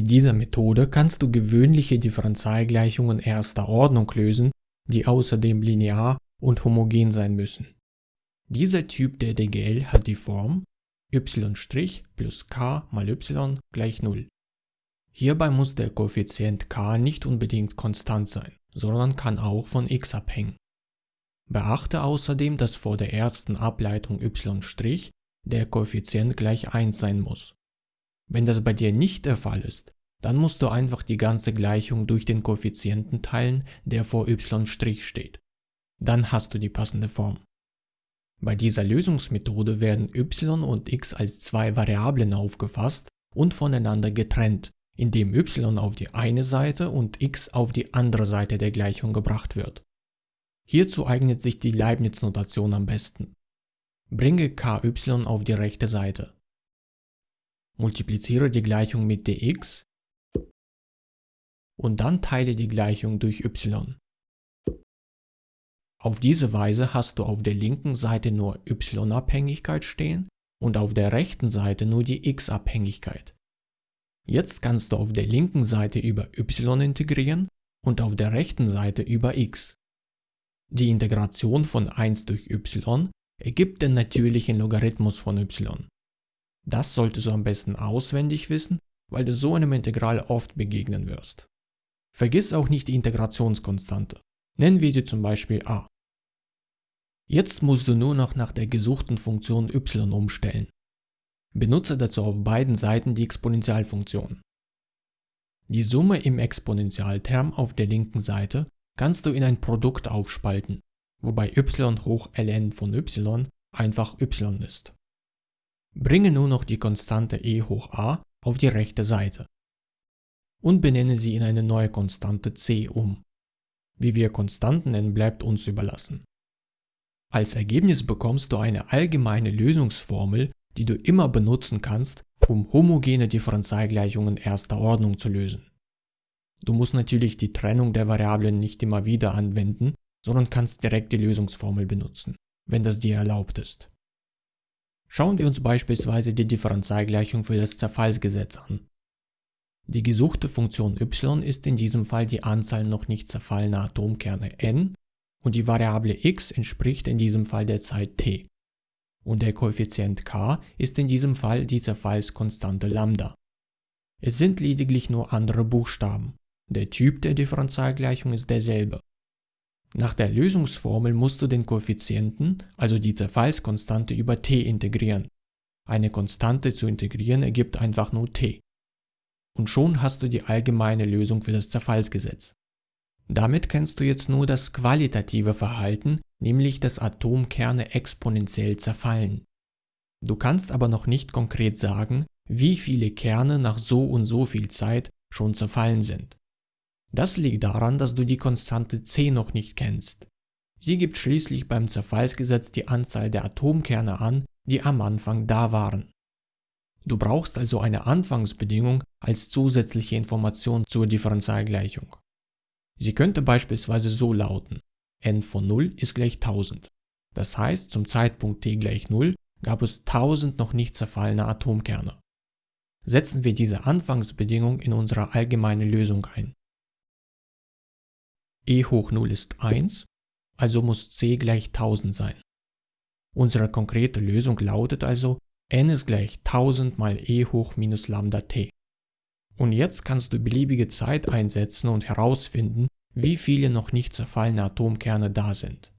Mit dieser Methode kannst du gewöhnliche Differentialgleichungen erster Ordnung lösen, die außerdem linear und homogen sein müssen. Dieser Typ der DGL hat die Form y' plus k mal y gleich 0. Hierbei muss der Koeffizient k nicht unbedingt konstant sein, sondern kann auch von x abhängen. Beachte außerdem, dass vor der ersten Ableitung y' der Koeffizient gleich 1 sein muss. Wenn das bei dir nicht der Fall ist, dann musst du einfach die ganze Gleichung durch den Koeffizienten teilen, der vor y' steht. Dann hast du die passende Form. Bei dieser Lösungsmethode werden y und x als zwei Variablen aufgefasst und voneinander getrennt, indem y auf die eine Seite und x auf die andere Seite der Gleichung gebracht wird. Hierzu eignet sich die Leibniz-Notation am besten. Bringe ky auf die rechte Seite. Multipliziere die Gleichung mit dx und dann teile die Gleichung durch y. Auf diese Weise hast du auf der linken Seite nur y-Abhängigkeit stehen und auf der rechten Seite nur die x-Abhängigkeit. Jetzt kannst du auf der linken Seite über y integrieren und auf der rechten Seite über x. Die Integration von 1 durch y ergibt den natürlichen Logarithmus von y. Das solltest du am besten auswendig wissen, weil du so einem Integral oft begegnen wirst. Vergiss auch nicht die Integrationskonstante. Nennen wir sie zum Beispiel a. Jetzt musst du nur noch nach der gesuchten Funktion y umstellen. Benutze dazu auf beiden Seiten die Exponentialfunktion. Die Summe im Exponentialterm auf der linken Seite kannst du in ein Produkt aufspalten, wobei y hoch ln von y einfach y ist. Bringe nur noch die Konstante e hoch a auf die rechte Seite und benenne sie in eine neue Konstante c um. Wie wir Konstanten nennen, bleibt uns überlassen. Als Ergebnis bekommst du eine allgemeine Lösungsformel, die du immer benutzen kannst, um homogene Differentialgleichungen erster Ordnung zu lösen. Du musst natürlich die Trennung der Variablen nicht immer wieder anwenden, sondern kannst direkt die Lösungsformel benutzen, wenn das dir erlaubt ist. Schauen wir uns beispielsweise die Differentialgleichung für das Zerfallsgesetz an. Die gesuchte Funktion y ist in diesem Fall die Anzahl noch nicht zerfallener Atomkerne n und die Variable x entspricht in diesem Fall der Zeit t. Und der Koeffizient k ist in diesem Fall die Zerfallskonstante Lambda. Es sind lediglich nur andere Buchstaben. Der Typ der Differentialgleichung ist derselbe. Nach der Lösungsformel musst du den Koeffizienten, also die Zerfallskonstante, über t integrieren. Eine Konstante zu integrieren ergibt einfach nur t. Und schon hast du die allgemeine Lösung für das Zerfallsgesetz. Damit kennst du jetzt nur das qualitative Verhalten, nämlich dass Atomkerne exponentiell zerfallen. Du kannst aber noch nicht konkret sagen, wie viele Kerne nach so und so viel Zeit schon zerfallen sind. Das liegt daran, dass du die Konstante c noch nicht kennst. Sie gibt schließlich beim Zerfallsgesetz die Anzahl der Atomkerne an, die am Anfang da waren. Du brauchst also eine Anfangsbedingung als zusätzliche Information zur Differentialgleichung. Sie könnte beispielsweise so lauten, n von 0 ist gleich 1000. Das heißt, zum Zeitpunkt t gleich 0 gab es 1000 noch nicht zerfallene Atomkerne. Setzen wir diese Anfangsbedingung in unsere allgemeine Lösung ein e hoch 0 ist 1, also muss c gleich 1000 sein. Unsere konkrete Lösung lautet also, n ist gleich 1000 mal e hoch minus lambda t. Und jetzt kannst du beliebige Zeit einsetzen und herausfinden, wie viele noch nicht zerfallene Atomkerne da sind.